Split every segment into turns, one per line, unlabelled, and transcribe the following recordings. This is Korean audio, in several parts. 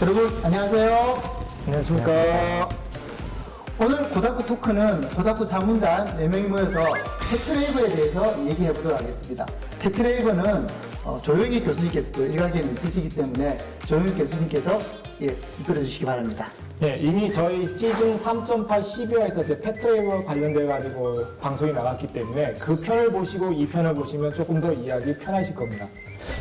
여러분 안녕하세요.
안녕하십니까.
오늘 고다쿠 토크는 고다쿠 자문단 4명이 모여서 패트레이버에 대해서 얘기해 보도록 하겠습니다. 패트레이버는 어, 조영희 교수님께서도 일각에는 있으시기 때문에 조영희 교수님께서 예, 이끌어 주시기 바랍니다.
네, 이미 저희 시즌 3.8 12화에서 이제 패트레이버 관련돼 가지고 방송이 나갔기 때문에 그 편을 보시고 이 편을 보시면 조금 더 이해하기 편하실 겁니다.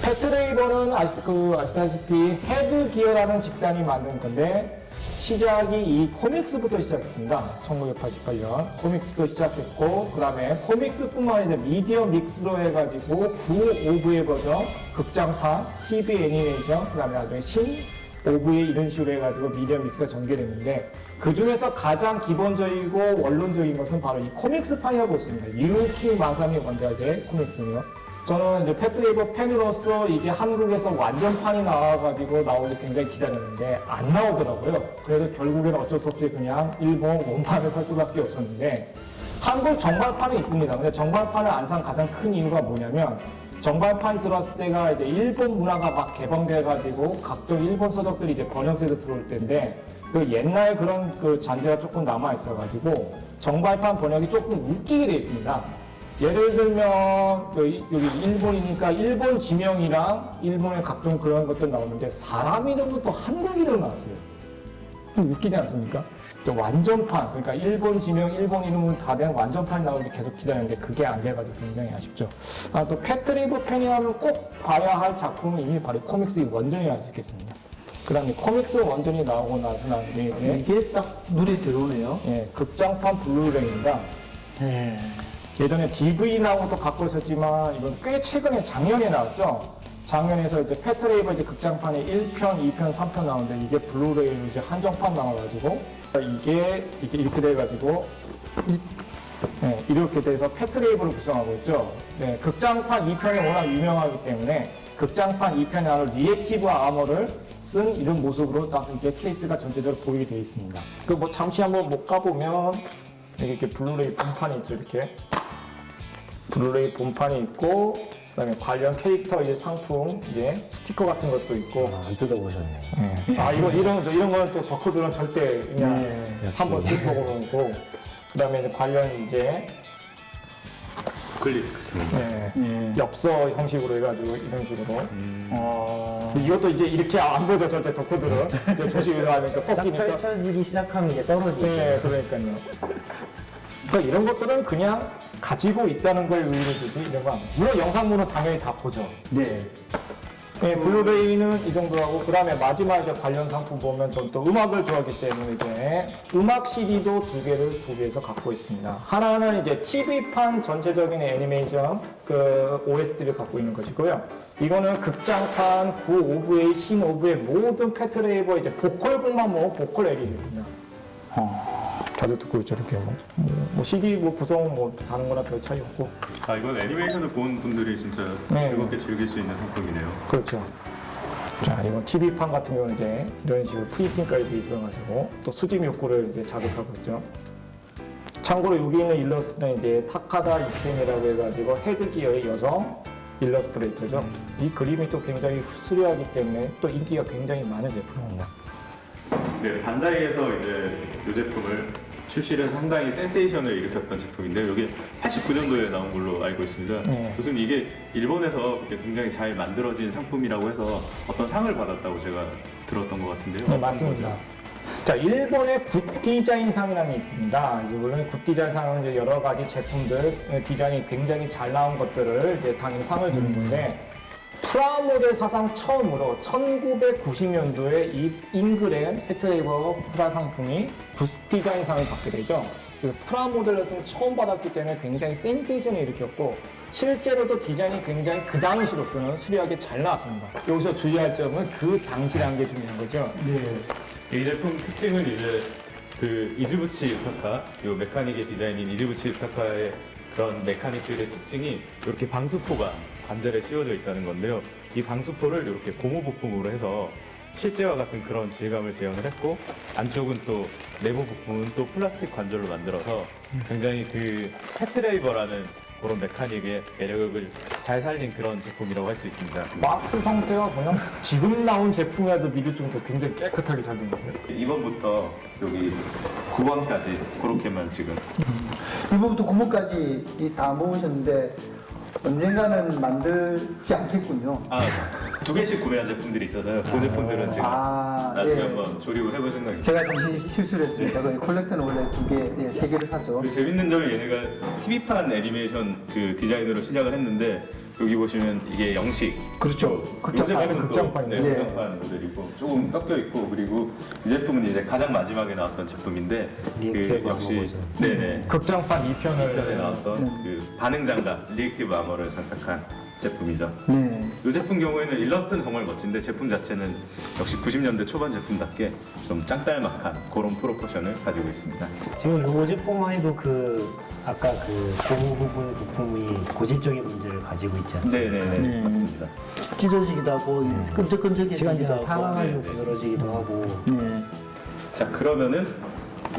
패트레이버는 아시, 그, 아시다시피 헤드기어라는 집단이 만든 건데 시작이 이 코믹스부터 시작했습니다. 1988년 코믹스부터 시작했고 그 다음에 코믹스뿐만 아니라 미디어 믹스로 해가지고 95부의 버전, 극장판, TV 애니메이션, 그 다음에 나중에 신 오브에 이런 식으로 해가지고 미디어 믹스가 전개됐는데 그 중에서 가장 기본적이고 원론적인 것은 바로 이 코믹스판이라고 볼수 있습니다. 유키 마사미 원작의 코믹스네요. 저는 이제 패트레이버 팬으로서 이게 한국에서 완전판이 나와가지고 나오기 굉장히 기다렸는데 안 나오더라고요. 그래서 결국에는 어쩔 수 없이 그냥 일본 원판을 살 수밖에 없었는데 한국 정발판이 있습니다. 근데 정발판을 안 산 가장 큰 이유가 뭐냐면 정발판이 들어왔을 때가 이제 일본 문화가 막 개방돼가지고 각종 일본 서적들이 이제 번역돼서 들어올 때인데 그 옛날 그런 그 잔재가 조금 남아 있어가지고 정발판 번역이 조금 웃기게 돼 있습니다. 예를 들면 그 여기 일본이니까 일본 지명이랑 일본의 각종 그런 것들 나오는데 사람 이름은 또 한국 이름 나왔어요. 좀 웃기지 않습니까? 또 완전판, 그러니까 일본 지명, 일본 이름은 다 된 완전판이 나오는데 계속 기다렸는데 그게 안 돼가지고 굉장히 아쉽죠. 아, 또 패트레이버 팬이라면 꼭 봐야 할 작품은 이미 바로 comics 원전이라고 수 있겠습니다. 그 다음에 comics 원전이 나오고 나서 나중에 이제
이게 딱 눈에 들어오네요.
예, 극장판 블루레이입니다.
네.
예전에 DVD 나온 것도 갖고 있었지만 이건 꽤 최근에 작년에 나왔죠. 작년에서 이제 패트레이버 이제 극장판에 1편, 2편, 3편 나오는데 이게 블루레이로 이제 한정판 나와가지고 이게 이렇게, 이렇게 돼가지고 이- 네, 이렇게 돼서 패트레이버를 구성하고 있죠. 네, 극장판 2편이 워낙 유명하기 때문에 극장판 2편에 나올 reactive armor를 쓴 이런 모습으로 딱 이게 케이스가 전체적으로 보이게 되어 있습니다. 그 뭐 잠시 한번 못 가보면 이렇게 블루레이 본판이 있죠, 이렇게. 블루레이 본판이 있고 그다음에 관련 캐릭터 이제 상품 이제 스티커 같은 것도 있고.
안 뜯어보셨네.
아 이거 이런 거 이런 거는 또 덕후들은 절대 그냥
네.
한번 쓸 거고 그다음에 이제 관련 이제
클립 같은 거.
네,
네.
엽서 형식으로 해가지고 이런 식으로.
어,
이것도 이제 이렇게 안 보죠 절대 덕후들은 이제 조심해야 하니까
딱
꺾이니까.
펼쳐지기 시작하면 이게 떨어지죠.
네 그러니까요 그러니까 이런 것들은 그냥 가지고 있다는 걸 의미를 주지 이런 거 아니에요. 물론 영상물은 당연히 다 보죠
네.
네, 블루레이는 이 정도 하고 그 다음에 마지막 이제 관련 상품 보면 전 또 음악을 좋아하기 때문에 이제 음악 CD도 두 개를 구비해서 갖고 있습니다. 하나는 이제 TV판 전체적인 애니메이션 그 OST를 갖고 있는 것이고요. 이거는 극장판 구 OVA의 신 OVA의 모든 패트레이버 이제 보컬곡만 모은 vocal edition입니다. 자주 듣고 있죠 이렇게 뭐, 뭐 CD 뭐 구성 뭐 다른 거나 별 차이 없고
아 이건 애니메이션을 본 분들이 진짜
네.
즐겁게 즐길 수 있는 상품이네요.
그렇죠. 자, 이건 TV판 같은 경우는 이제 이런 식으로 프린팅까지 돼 있어가지고 또 수집 욕구를 이제 자극하고 있죠. 참고로 여기 있는 일러스트는 이제 타카다 이켄이라고 해가지고 헤드기어의 여성 일러스트레이터죠. 이 그림이 또 굉장히 수려하기 때문에 또 인기가 굉장히 많은 제품입니다.
네, 반다이에서 이제 이 제품을 출시를 상당히 센세이션을 일으켰던 제품인데 여기 89년도에 나온 걸로 알고 있습니다.
네.
교수님 이게 일본에서 이렇게 굉장히 잘 만들어진 상품이라고 해서 어떤 상을 받았다고 제가 들었던 것 같은데요.
네, 맞습니다. 자, 일본의 good design상이라는 게 있습니다. 이제 물론 good design상은 이제 여러 가지 제품들 어, 디자인이 굉장히 잘 나온 것들을 이제 당연히 상을 주는 건데 프라모델 사상 처음으로 1990년도에 이 잉그램 패트레이버 프라 상품이 good design상을 받게 되죠. 그 프라모델에서는 처음 받았기 때문에 굉장히 센세이션을 일으켰고 실제로도 디자인이 굉장히 그 당시로서는 수려하게 잘 나왔습니다. 여기서 주의할 점은 그 당시라는 게 중요한 거죠.
네.
이 제품 특징은 이제 그 이즈부치 유타카, 요 mechanic의 디자인인 이즈부치 유타카의 그런 메카닉들의 특징이 이렇게 방수포가 관절에 씌워져 있다는 건데요. 이 방수포를 이렇게 고무 부품으로 해서 실제와 같은 그런 질감을 재현을 했고 안쪽은 또 내부 부품은 또 플라스틱 관절로 만들어서 굉장히 그 패트레이버라는 그런 메카닉의 매력을 잘 살린 그런 제품이라고 할 수 있습니다.
박스 상태가 그냥 지금 나온 제품이라도 믿을 정도로 굉장히 깨끗하게 잘된 거예요.
2번부터 여기 9번까지 그렇게만 지금
1부부터 9부까지 다 모으셨는데 언젠가는 만들지 않겠군요.
아, 두 개씩 구매한 제품들이 있어서요. 그 제품들은 지금
아,
나중에
예.
한번 조립을 해볼 생각입니다.
제가 잠시 실수를 했습니다. 그 콜렉터는 원래 두 개, 예, 세 개를 사죠.
재밌는 점이 얘네가 TV판 애니메이션 그 디자인으로 시작을 했는데 여기 보시면 이게 영식
그렇죠.
극장판은
또,
극장판이죠.
네,
예.
극장판 모델이고 조금 섞여 있고 그리고 이 제품은 이제 가장 마지막에 나왔던 제품인데 그
reactive
역시. 네네
극장판 2편을
편에 나왔던 그 반응 장갑 reactive armor를 장착한 제품이죠.
네.
이 제품 경우에는 일러스트는 정말 멋진데 제품 자체는 역시 90년대 초반 제품답게 좀 짱딸막한 그런 proportion을 가지고 있습니다.
지금 이 제품만 해도 그 아까 그 고무 부분 부품이 고질적인 문제를 가지고 있지 않습니까?
네네네
네.
맞습니다.
찢어지기도 하고 끈적끈적해지기도
시간 지나서
하고.
상하가지고
네, 네.
하고
네.
자 그러면은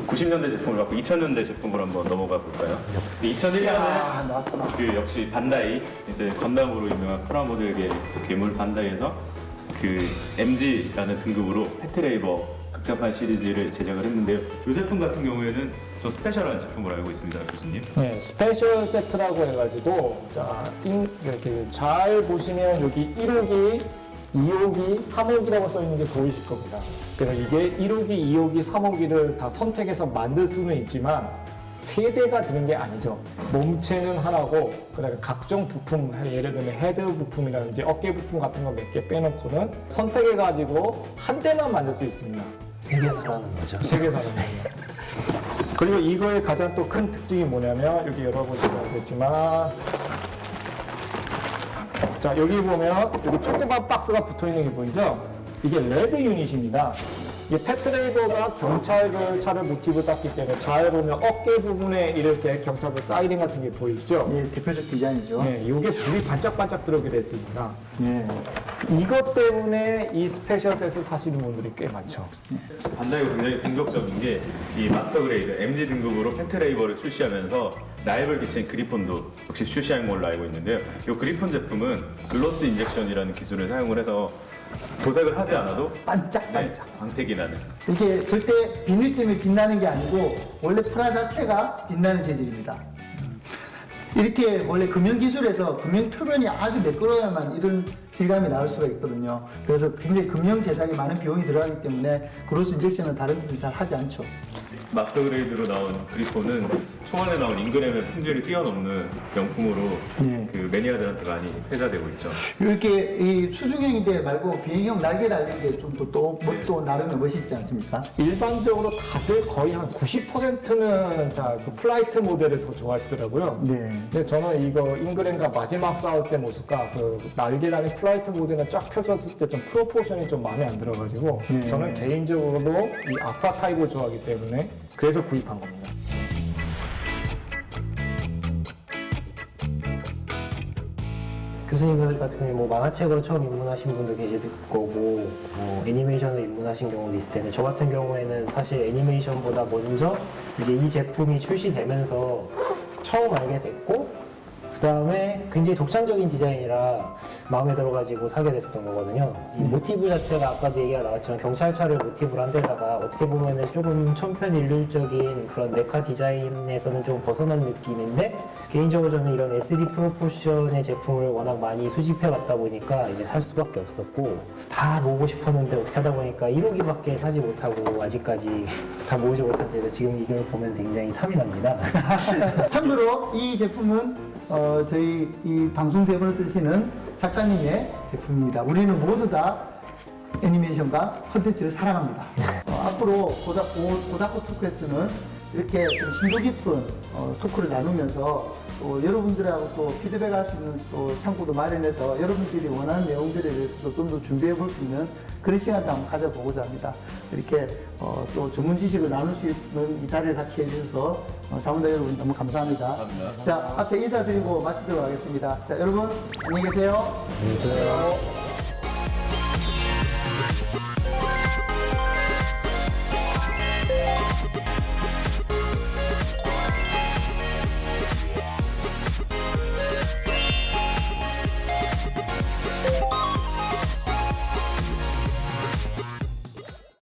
90년대 제품을 갖고 2000년대 제품으로 한번 넘어가 볼까요? 2001년에
아.
그 역시 반다이 이제 건담으로 유명한 프라모델계 괴물 반다이에서 그 MG라는 등급으로 패트레이버 극장판 시리즈를 제작을 했는데요. 이 제품 같은 경우에는 좀 스페셜한 제품으로 알고 있습니다, 교수님.
네, special 세트라고 해가지고 자 인- 이렇게 잘 보시면 여기 1호기, 2호기, 3호기라고 써 있는 게 보이실 겁니다. 그래서 이게 1호기, 2호기, 3호기를 다 선택해서 만들 수는 있지만 세 대가 드는 게 아니죠. 몸체는 하나고 그다음에 각종 부품, 예를 들면 헤드 부품이라든지 어깨 부품 같은 거 몇 개 빼놓고는 선택해가지고 한 대만 만들 수 있습니다.
세 개 사라는 거죠.
세 개 사는 거예요. 그리고 이거의 가장 또 큰 특징이 뭐냐면 여기 열어보시면 알겠지만 자 여기 보면 여기 조그만 박스가 붙어 있는 게 보이죠? 이게 LED unit입니다. 이게 패트레이버가 경찰들 차를 모티브 땄기 때문에 잘 보면 어깨 부분에 이렇게 경찰들 사이렌 같은 게 보이시죠?
예, 대표적 디자인이죠.
네, 이게 불이 반짝반짝 들어오게 됐습니다.
네.
이것 때문에 이 special set을 사시는 분들이 꽤 많죠.
반다이가 굉장히 공격적인 게 이 Master Grade MG 등급으로 패트레이버를 출시하면서 라이벌 기체인 그리폰도 역시 출시한 걸로 알고 있는데요. 이 그리폰 제품은 gloss injection이라는 기술을 사용을 해서 도색을 하지 않아도
반짝반짝.
네, 광택이 나는
이게 절대 비닐 때문에 빛나는 게 아니고 원래 프라 자체가 빛나는 재질입니다. 이렇게 원래 금형 기술에서 금형 표면이 아주 매끄러워야만 이런 질감이 나올 수가 있거든요. 그래서 굉장히 금형 제작에 많은 비용이 들어가기 때문에 gloss injection은 다른 데서 잘 하지 않죠.
마스터 그레이드로 나온 그리폰은 초반에 나온 인그램의 품질을 뛰어넘는 명품으로
네.
그 매니아들한테 많이 회자되고 있죠.
이렇게 이 수중형인데 말고 비행형 날개 달린 게 좀 또또 나름의 멋있지 않습니까?
일반적으로 다들 거의 한 90%는 자, 그 flight 모델을 더 좋아하시더라고요.
네.
근데 저는 이거 잉그램과 마지막 싸울 때 모습과 그 날개 달린 flight 모델을 쫙 펼쳤을 때 좀 proportion이 좀 마음에 안 들어가지고
네.
저는 개인적으로도 이 aqua 타입을 좋아하기 때문에 그래서 구입한 겁니다.
교수님들 같은 경우에 뭐 만화책으로 처음 입문하신 분도 계실 거고 뭐 애니메이션을 입문하신 경우도 있을 텐데 저 같은 경우에는 사실 애니메이션보다 먼저 이제 이 제품이 출시되면서 처음 알게 됐고 그 다음에 굉장히 독창적인 디자인이라 마음에 들어가지고 사게 됐었던 거거든요. 이 모티브 자체가 아까도 얘기가 나왔지만 경찰차를 모티브로 한 데다가 어떻게 보면은 조금 천편일률적인 그런 mecha 디자인에서는 좀 벗어난 느낌인데 개인적으로 저는 이런 SD 프로포션의 제품을 워낙 많이 수집해 왔다 보니까 이제 살 수밖에 없었고 다 모으고 싶었는데 어떻게 하다 보니까 1호기밖에 사지 못하고 아직까지 다 모으지 못한 채로 지금 이걸 보면 굉장히 탐이 납니다.
참고로 이 제품은 어, 저희 이 방송 대본을 쓰시는 작가님의 제품입니다. 우리는 모두 다 애니메이션과 콘텐츠를 사랑합니다. 어, 앞으로 고다, 고, 고다코 토크에서는 이렇게 좀 심도 깊은 어, 토크를 나누면서 또 여러분들하고 또 피드백할 수 있는 또 창구도 마련해서 여러분들이 원하는 내용들에 대해서도 좀 더 준비해 볼 수 있는 그런 시간도 한번 가져보고자 합니다. 이렇게 어, 또 전문 지식을 나눌 수 있는 이 자리를 같이 해주셔서 어, 자문자 여러분 너무 감사합니다.
감사합니다.
자, 앞에 인사드리고 마치도록 하겠습니다. 자, 여러분 안녕히 계세요.
안녕히 계세요.